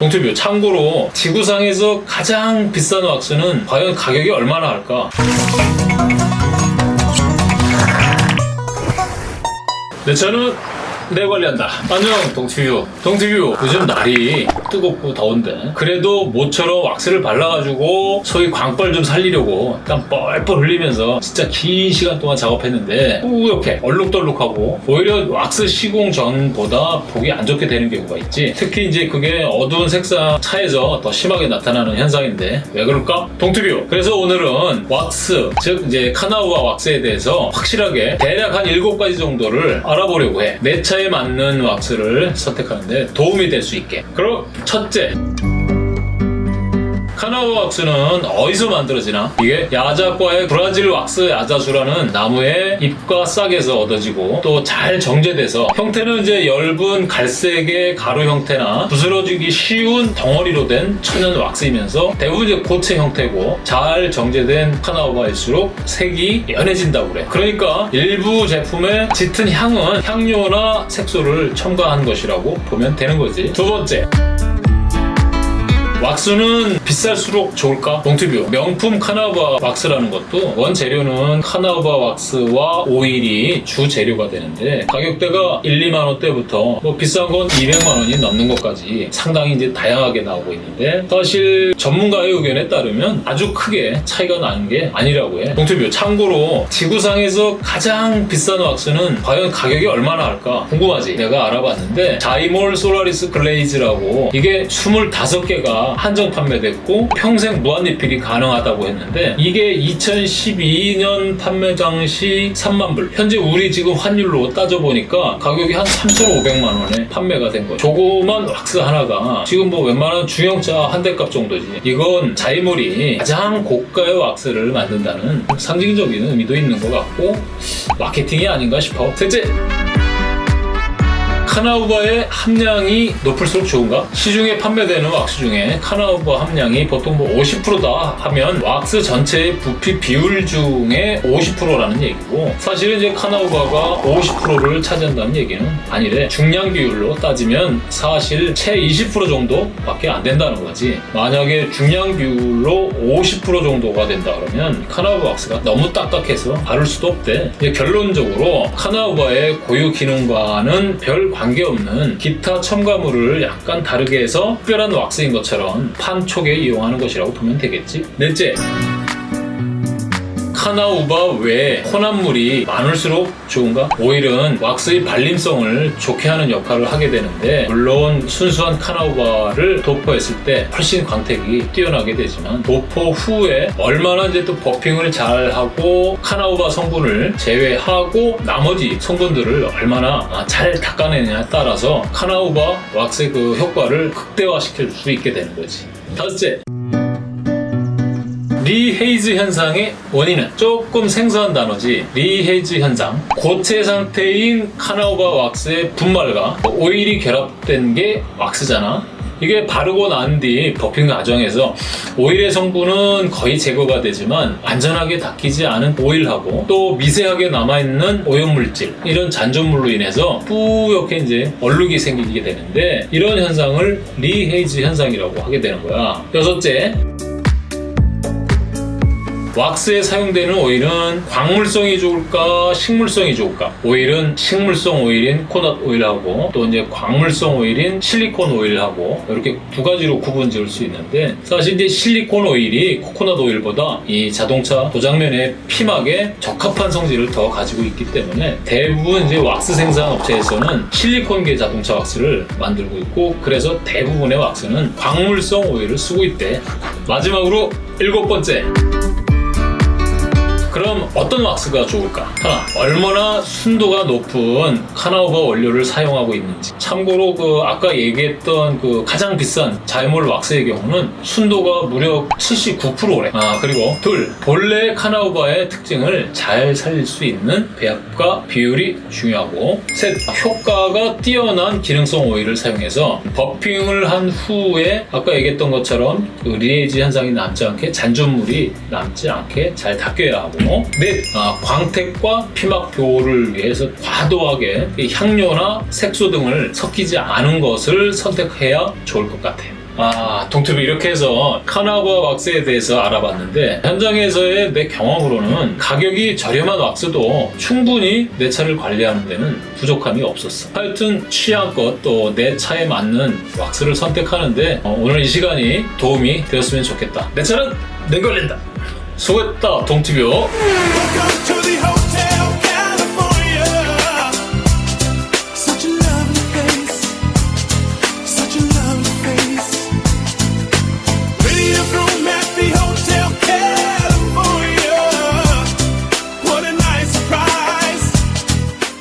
동투뷰 참고로 지구상에서 가장 비싼 왁스는 과연 가격이 얼마나 할까? 네, 저는 내 관리한다. 안녕, 동티뷰. 동티뷰, 요즘 날이 뜨겁고 더운데. 그래도 모처럼 왁스를 발라가지고 소위 광벌 좀 살리려고 땀 뻘뻘 흘리면서 진짜 긴 시간 동안 작업했는데 뿌옇게 얼룩덜룩하고 오히려 왁스 시공 전보다 보기 안 좋게 되는 경우가 있지. 특히 이제 그게 어두운 색상 차에서 더 심하게 나타나는 현상인데 왜 그럴까? 동티뷰. 그래서 오늘은 왁스, 즉 이제 카나우와 왁스에 대해서 확실하게 대략 한 7가지 정도를 알아보려고 해. 내 차에 맞는 왁스를 선택하는데 도움이 될 수 있게. 그럼 첫째. 카나우 왁스는 어디서 만들어지나? 이게 야자과의 브라질 왁스 야자수라는 나무의 잎과 싹에서 얻어지고 또 잘 정제돼서 형태는 이제 엷은 갈색의 가루 형태나 부스러지기 쉬운 덩어리로 된 천연 왁스이면서 대부분 이제 고체 형태고 잘 정제된 카나우바일수록 색이 연해진다고 그래. 그러니까 일부 제품의 짙은 향은 향료나 색소를 첨가한 것이라고 보면 되는 거지. 두 번째. 왁스는 비쌀수록 좋을까? 동투뷰 명품 카나바 왁스라는 것도 원재료는 카나바 왁스와 오일이 주 재료가 되는데 가격대가 1, 2만 원대부터 뭐 비싼 건 200만 원이 넘는 것까지 상당히 이제 다양하게 나오고 있는데 사실 전문가의 의견에 따르면 아주 크게 차이가 나는 게 아니라고 해. 동투뷰 참고로 지구상에서 가장 비싼 왁스는 과연 가격이 얼마나 할까 궁금하지? 내가 알아봤는데 자이몰 솔라리스 글레이즈라고 이게 25개가 한정 판매됐고 평생 무한리필이 가능하다고 했는데 이게 2012년 판매 당시 3만 불. 현재 우리 지금 환율로 따져보니까 가격이 한 3,500만 원에 판매가 된 거예요 조그만 왁스 하나가 지금 뭐 웬만한 중형차 한 대 값 정도지. 이건 자이몰이 가장 고가의 왁스를 만든다는 상징적인 의미도 있는 것 같고 마케팅이 아닌가 싶어. 셋째 카나우바의 함량이 높을수록 좋은가? 시중에 판매되는 왁스 중에 카나우바 함량이 보통 뭐 50%다 하면 왁스 전체의 부피 비율 중에 50%라는 얘기고 사실은 이제 카나우바가 50%를 차지한다는 얘기는 아니래. 중량 비율로 따지면 사실 채 20% 정도밖에 안 된다는 거지. 만약에 중량 비율로 50% 정도가 된다 그러면 카나우바 왁스가 너무 딱딱해서 바를 수도 없대. 결론적으로 카나우바의 고유 기능과는 별 관계 없는 기타 첨가물을 약간 다르게 해서 특별한 왁스인 것처럼 판촉에 이용하는 것이라고 보면 되겠지. 넷째. 카나우바 외에 혼합물이 많을수록 좋은가? 오일은 왁스의 발림성을 좋게 하는 역할을 하게 되는데 물론 순수한 카나우바를 도포했을 때 훨씬 광택이 뛰어나게 되지만 도포 후에 얼마나 이제 또 버핑을 잘 하고 카나우바 성분을 제외하고 나머지 성분들을 얼마나 잘 닦아내느냐에 따라서 카나우바 왁스의 그 효과를 극대화시킬 수 있게 되는 거지. 다섯째. rehaze 현상의 원인은 조금 생소한 단어지. rehaze 현상. 고체 상태인 carnauba 왁스의 분말과 오일이 결합된 게 왁스잖아. 이게 바르고 난 뒤 buffing 과정에서 오일의 성분은 거의 제거가 되지만 완전하게 닦이지 않은 오일하고 또 미세하게 남아있는 오염물질 이런 잔존물로 인해서 뿌옇게 이제 얼룩이 생기게 되는데 이런 현상을 rehaze 현상이라고 하게 되는 거야. 여섯째 왁스에 사용되는 오일은 광물성이 좋을까 식물성이 좋을까? 오일은 식물성 오일인 코넛 오일하고 또 이제 광물성 오일인 실리콘 오일하고 이렇게 두 가지로 구분 지을 수 있는데 사실 이제 실리콘 오일이 코코넛 오일보다 이 자동차 도장면의 피막에 적합한 성질을 더 가지고 있기 때문에 대부분 이제 왁스 생산 업체에서는 실리콘계 자동차 왁스를 만들고 있고 그래서 대부분의 왁스는 광물성 오일을 쓰고 있대. 마지막으로 일곱 번째 그럼 어떤 왁스가 좋을까? 하나, 얼마나 순도가 높은 carnauba 원료를 사용하고 있는지. 참고로 그 아까 얘기했던 그 가장 비싼 Zymol 왁스의 경우는 순도가 무려 79%래. 아, 그리고 둘, 본래 carnauba의 특징을 잘 살릴 수 있는 배합과 비율이 중요하고 셋, 효과가 뛰어난 기능성 오일을 사용해서 buffing을 한 후에 아까 얘기했던 것처럼 그 rehaze 현상이 남지 않게 잔존물이 남지 않게 잘 닦여야 하고 넷, 아, 광택과 피막 보호를 위해서 과도하게 이 향료나 색소 등을 섞이지 않은 것을 선택해야 좋을 것 같아요. 아, 동투비 이렇게 해서 카나바 왁스에 대해서 알아봤는데 현장에서의 내 경험으로는 가격이 저렴한 왁스도 충분히 내 차를 관리하는 데는 부족함이 없었어. 하여튼 취향껏 또 내 차에 맞는 왁스를 선택하는데 어, 오늘 이 시간이 도움이 되었으면 좋겠다. 내 차는 내 걸린다. 수고했다, 동투비